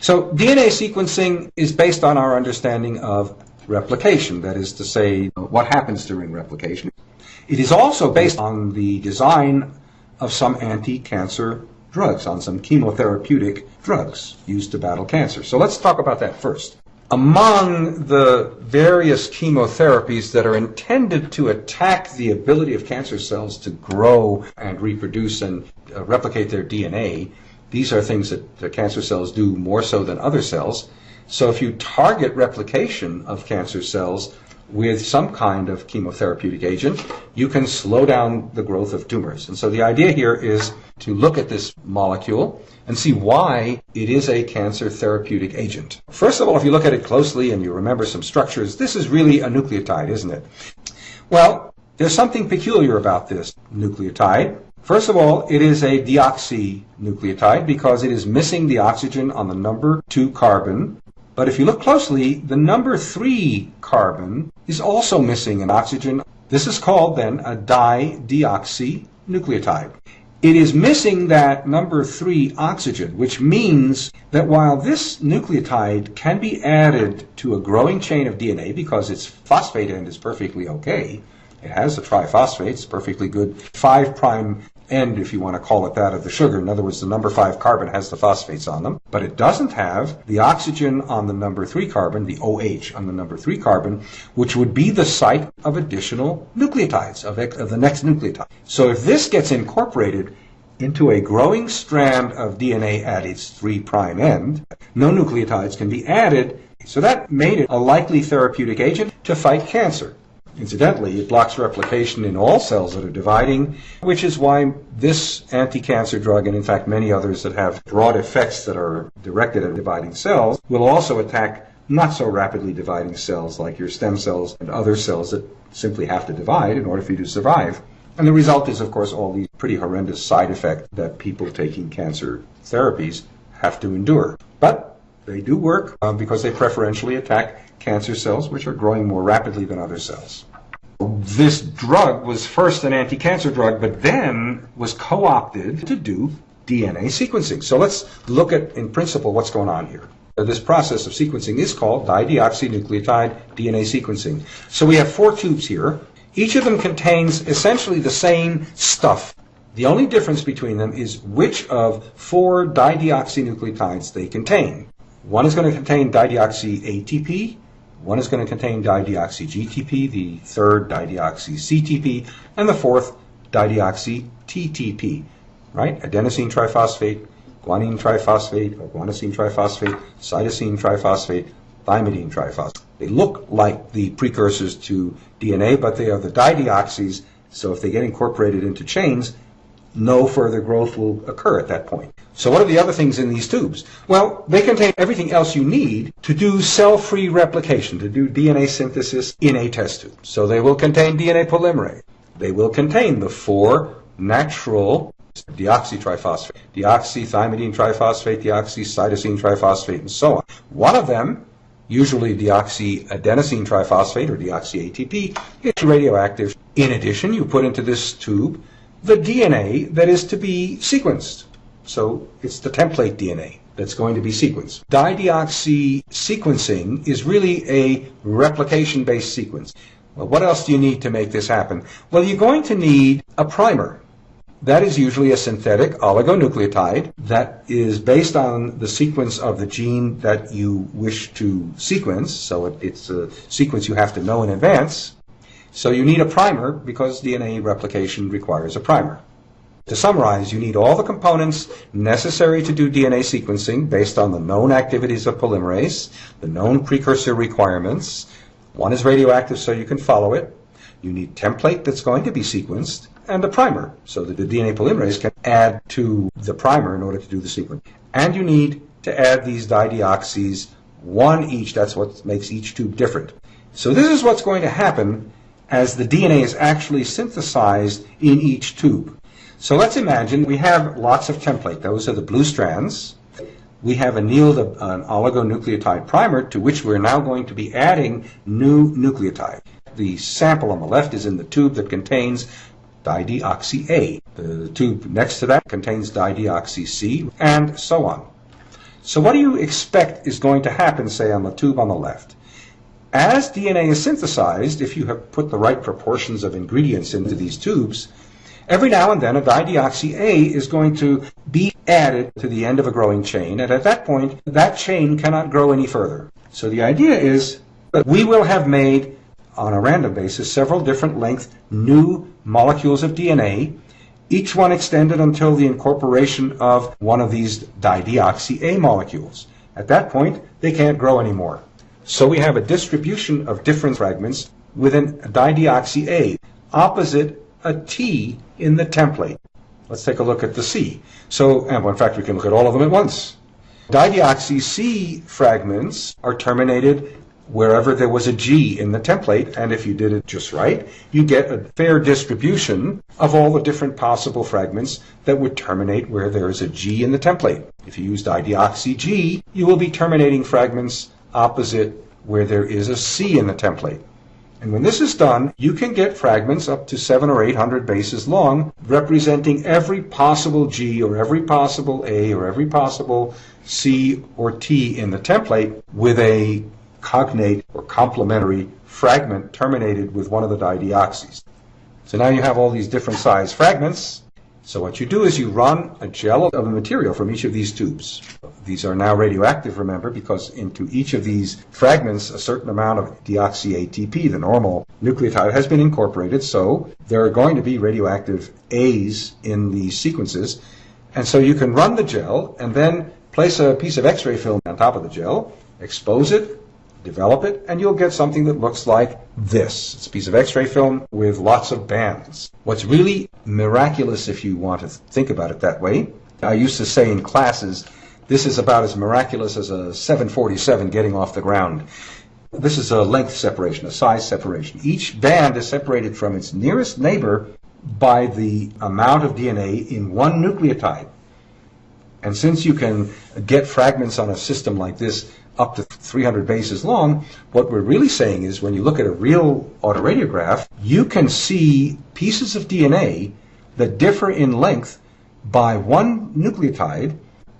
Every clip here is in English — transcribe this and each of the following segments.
So DNA sequencing is based on our understanding of replication, that is to say, what happens during replication. It is also based on the design of some anti-cancer drugs, on some chemotherapeutic drugs used to battle cancer. So let's talk about that first. Among the various chemotherapies that are intended to attack the ability of cancer cells to grow and reproduce and uh, replicate their DNA, these are things that the cancer cells do more so than other cells. So if you target replication of cancer cells with some kind of chemotherapeutic agent, you can slow down the growth of tumors. And so the idea here is to look at this molecule and see why it is a cancer therapeutic agent. First of all, if you look at it closely and you remember some structures, this is really a nucleotide, isn't it? Well, there's something peculiar about this nucleotide. First of all, it is a deoxynucleotide because it is missing the oxygen on the number 2 carbon. But if you look closely, the number 3 carbon is also missing an oxygen. This is called then a dideoxynucleotide. It is missing that number 3 oxygen, which means that while this nucleotide can be added to a growing chain of DNA because its phosphate end is perfectly okay, it has a triphosphate, it's perfectly good 5' end, if you want to call it that, of the sugar. In other words, the number 5 carbon has the phosphates on them, but it doesn't have the oxygen on the number 3 carbon, the OH on the number 3 carbon, which would be the site of additional nucleotides, of, of the next nucleotide. So if this gets incorporated into a growing strand of DNA at its 3' prime end, no nucleotides can be added. So that made it a likely therapeutic agent to fight cancer. Incidentally, it blocks replication in all cells that are dividing, which is why this anti-cancer drug, and in fact many others that have broad effects that are directed at dividing cells, will also attack not so rapidly dividing cells like your stem cells and other cells that simply have to divide in order for you to survive. And the result is, of course, all these pretty horrendous side effects that people taking cancer therapies have to endure. But they do work um, because they preferentially attack cancer cells, which are growing more rapidly than other cells this drug was first an anti-cancer drug, but then was co-opted to do DNA sequencing. So let's look at, in principle, what's going on here. This process of sequencing is called dideoxynucleotide DNA sequencing. So we have four tubes here. Each of them contains essentially the same stuff. The only difference between them is which of four dideoxynucleotides they contain. One is going to contain dideoxy ATP, one is going to contain dideoxy-GTP, the third dideoxy-CTP, and the fourth dideoxy-TTP, right? Adenosine triphosphate, guanine triphosphate, or guanosine triphosphate, cytosine triphosphate, thymidine triphosphate. They look like the precursors to DNA, but they are the dideoxys, so if they get incorporated into chains, no further growth will occur at that point. So what are the other things in these tubes? Well, they contain everything else you need to do cell-free replication, to do DNA synthesis in a test tube. So they will contain DNA polymerase. They will contain the four natural deoxytriphosphate, deoxythymidine triphosphate, deoxycytosine triphosphate, and so on. One of them, usually deoxyadenosine triphosphate or deoxyATP, is radioactive. In addition, you put into this tube the DNA that is to be sequenced. So it's the template DNA that's going to be sequenced. Dideoxy sequencing is really a replication based sequence. Well, what else do you need to make this happen? Well, you're going to need a primer. That is usually a synthetic oligonucleotide that is based on the sequence of the gene that you wish to sequence. So it's a sequence you have to know in advance. So you need a primer because DNA replication requires a primer. To summarize, you need all the components necessary to do DNA sequencing based on the known activities of polymerase, the known precursor requirements. One is radioactive so you can follow it. You need template that's going to be sequenced and a primer so that the DNA polymerase can add to the primer in order to do the sequence. And you need to add these dideoxys, one each. That's what makes each tube different. So this is what's going to happen as the DNA is actually synthesized in each tube. So let's imagine we have lots of template. Those are the blue strands. We have annealed an oligonucleotide primer to which we're now going to be adding new nucleotide. The sample on the left is in the tube that contains dideoxy A. The tube next to that contains dideoxy C, and so on. So what do you expect is going to happen, say, on the tube on the left? As DNA is synthesized, if you have put the right proportions of ingredients into these tubes, every now and then a dideoxy-A is going to be added to the end of a growing chain, and at that point, that chain cannot grow any further. So the idea is that we will have made, on a random basis, several different length new molecules of DNA, each one extended until the incorporation of one of these dideoxy-A molecules. At that point, they can't grow anymore. So we have a distribution of different fragments within dideoxy-A opposite a T in the template. Let's take a look at the C. So, and in fact, we can look at all of them at once. Dideoxy-C fragments are terminated wherever there was a G in the template, and if you did it just right, you get a fair distribution of all the different possible fragments that would terminate where there is a G in the template. If you use dideoxy-G, you will be terminating fragments opposite where there is a C in the template. And when this is done, you can get fragments up to seven or eight hundred bases long, representing every possible G or every possible A or every possible C or T in the template with a cognate or complementary fragment terminated with one of the dideoxys. So now you have all these different size fragments, so what you do is you run a gel of a material from each of these tubes. These are now radioactive, remember, because into each of these fragments a certain amount of deoxy-ATP, the normal nucleotide, has been incorporated, so there are going to be radioactive A's in these sequences. And so you can run the gel and then place a piece of X-ray film on top of the gel, expose it, develop it, and you'll get something that looks like this. It's a piece of x-ray film with lots of bands. What's really miraculous, if you want to think about it that way, I used to say in classes, this is about as miraculous as a 747 getting off the ground. This is a length separation, a size separation. Each band is separated from its nearest neighbor by the amount of DNA in one nucleotide. And since you can get fragments on a system like this up to 300 bases long, what we're really saying is when you look at a real autoradiograph, you can see pieces of DNA that differ in length by one nucleotide.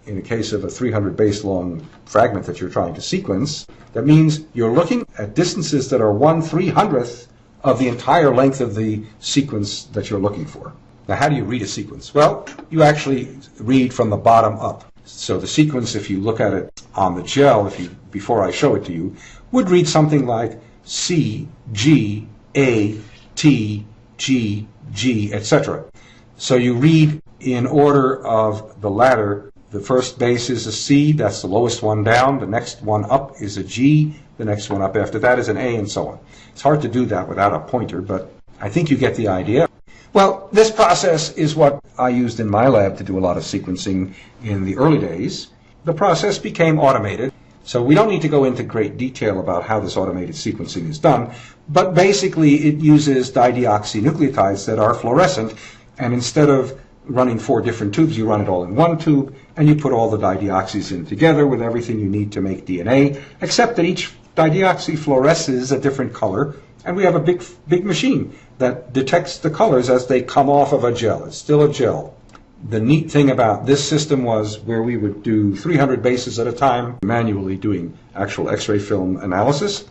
In the case of a 300 base long fragment that you're trying to sequence, that means you're looking at distances that are one 300th of the entire length of the sequence that you're looking for. Now, how do you read a sequence? Well, you actually read from the bottom up. So the sequence, if you look at it on the gel, if you before I show it to you, would read something like C, G, A, T, G, G, etc. So you read in order of the ladder. The first base is a C, that's the lowest one down. The next one up is a G. The next one up after that is an A, and so on. It's hard to do that without a pointer, but I think you get the idea. Well, this process is what I used in my lab to do a lot of sequencing in the early days. The process became automated, so we don't need to go into great detail about how this automated sequencing is done, but basically it uses dideoxynucleotides that are fluorescent, and instead of running four different tubes, you run it all in one tube, and you put all the dideoxys in together with everything you need to make DNA, except that each dideoxy fluoresces a different color, and we have a big, big machine that detects the colors as they come off of a gel. It's still a gel. The neat thing about this system was where we would do 300 bases at a time, manually doing actual X-ray film analysis.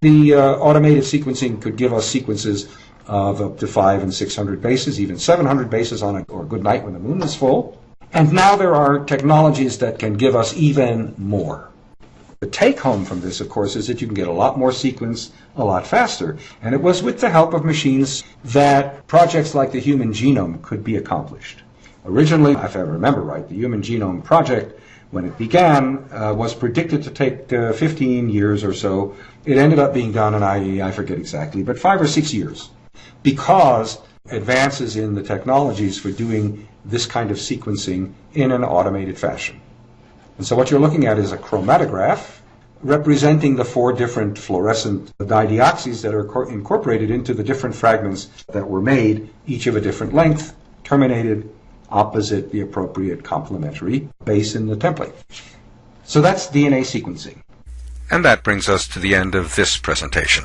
The uh, automated sequencing could give us sequences of up to five and 600 bases, even 700 bases on a, or a good night when the moon is full. And now there are technologies that can give us even more. The take home from this, of course, is that you can get a lot more sequence a lot faster. And it was with the help of machines that projects like the Human Genome could be accomplished. Originally, if I remember right, the Human Genome Project, when it began, uh, was predicted to take uh, 15 years or so. It ended up being done in, I, I forget exactly, but five or six years. Because advances in the technologies for doing this kind of sequencing in an automated fashion. And so what you're looking at is a chromatograph representing the four different fluorescent dideoxys that are incorporated into the different fragments that were made, each of a different length, terminated opposite the appropriate complementary base in the template. So that's DNA sequencing. And that brings us to the end of this presentation.